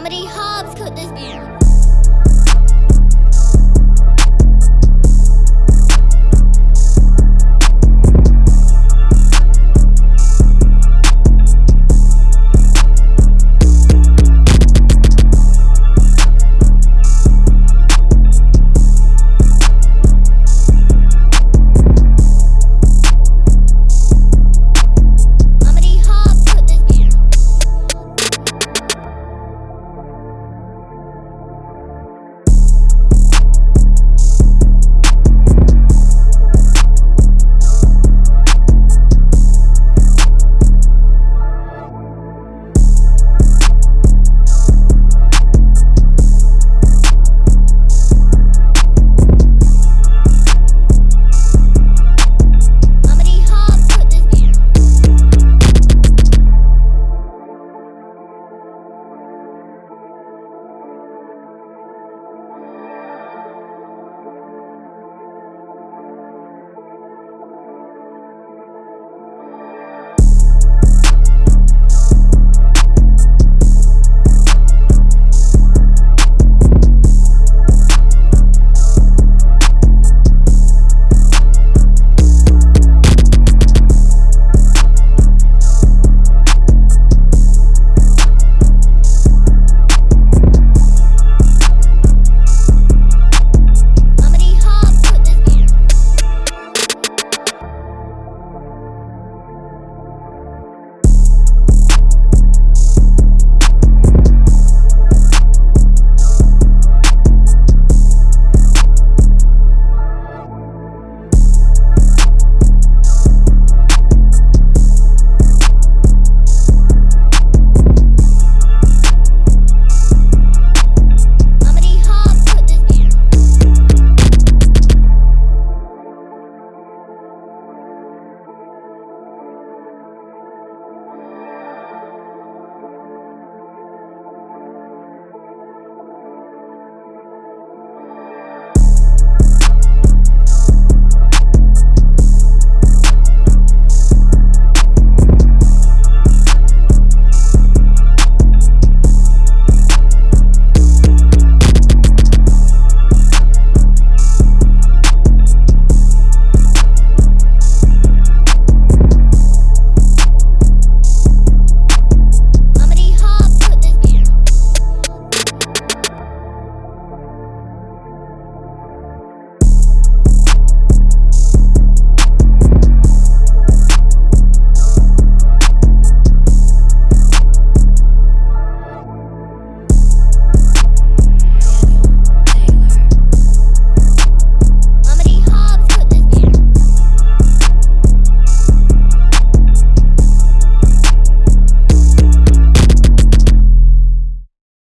Comedy Hobbs could this be?